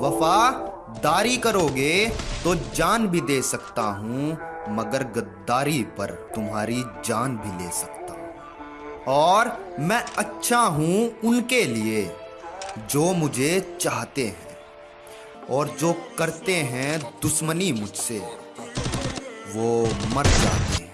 वफादारी करोगे तो जान भी दे सकता हूँ, मगर गद्दारी पर तुम्हारी जान भी ले सकता हूँ। और मैं अच्छा हूँ उनके लिए, जो मुझे चाहते हैं, और जो करते हैं दुश्मनी मुझसे, वो मर जाते हैं।